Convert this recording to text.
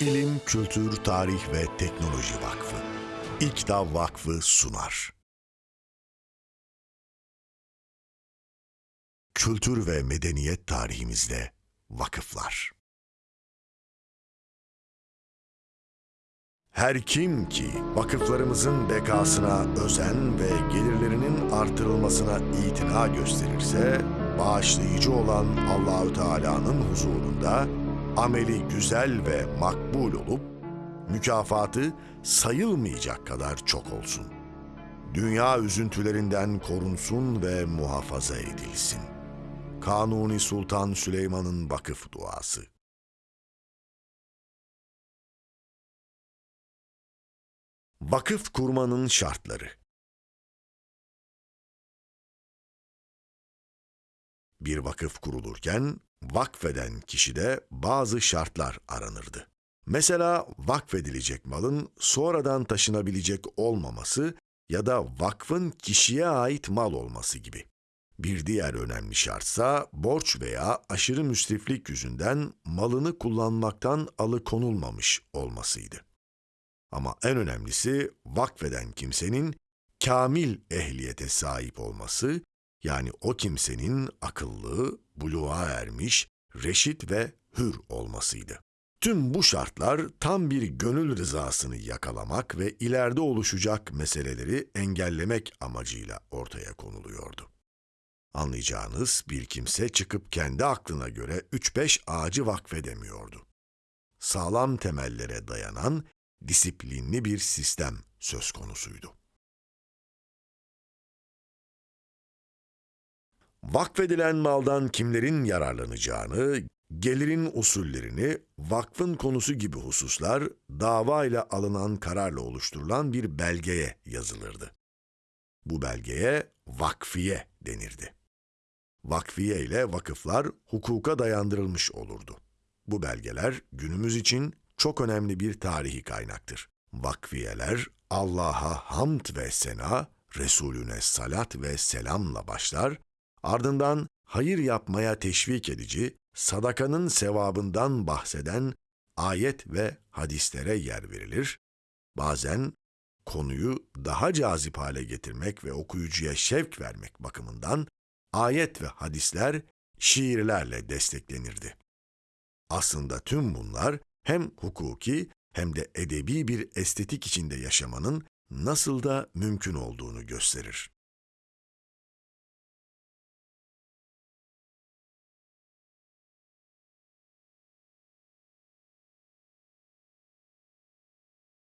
İlim, Kültür, Tarih ve Teknoloji Vakfı. İKTA Vakfı sunar. Kültür ve medeniyet tarihimizde vakıflar. Her kim ki vakıflarımızın bekasına özen ve gelirlerinin artırılmasına itina gösterirse, bağışlayıcı olan Allahü Teala'nın huzurunda ameli güzel ve makbul olup mükafatı sayılmayacak kadar çok olsun. Dünya üzüntülerinden korunsun ve muhafaza edilsin. Kanuni Sultan Süleyman'ın vakıf duası. Vakıf kurmanın şartları Bir vakıf kurulurken vakfeden kişide bazı şartlar aranırdı. Mesela vakfedilecek malın sonradan taşınabilecek olmaması ya da vakfın kişiye ait mal olması gibi. Bir diğer önemli şartsa borç veya aşırı müsriflik yüzünden malını kullanmaktan alıkonulmamış olmasıydı. Ama en önemlisi vakfeden kimsenin kamil ehliyete sahip olması, yani o kimsenin akıllı, buluğa ermiş, reşit ve hür olmasıydı. Tüm bu şartlar tam bir gönül rızasını yakalamak ve ileride oluşacak meseleleri engellemek amacıyla ortaya konuluyordu. Anlayacağınız bir kimse çıkıp kendi aklına göre 3-5 ağacı vakfedemiyordu. Sağlam temellere dayanan disiplinli bir sistem söz konusuydu. Vakfedilen maldan kimlerin yararlanacağını, gelirin usullerini, vakfın konusu gibi hususlar dava ile alınan kararla oluşturulan bir belgeye yazılırdı. Bu belgeye vakfiye denirdi. Vakfiye ile vakıflar hukuka dayandırılmış olurdu. Bu belgeler günümüz için çok önemli bir tarihi kaynaktır. Vakfiyeler Allah'a hamd ve sena, Resulüne salat ve selamla başlar, ardından hayır yapmaya teşvik edici, sadakanın sevabından bahseden ayet ve hadislere yer verilir. Bazen konuyu daha cazip hale getirmek ve okuyucuya şevk vermek bakımından ayet ve hadisler şiirlerle desteklenirdi. Aslında tüm bunlar hem hukuki hem de edebi bir estetik içinde yaşamanın nasıl da mümkün olduğunu gösterir.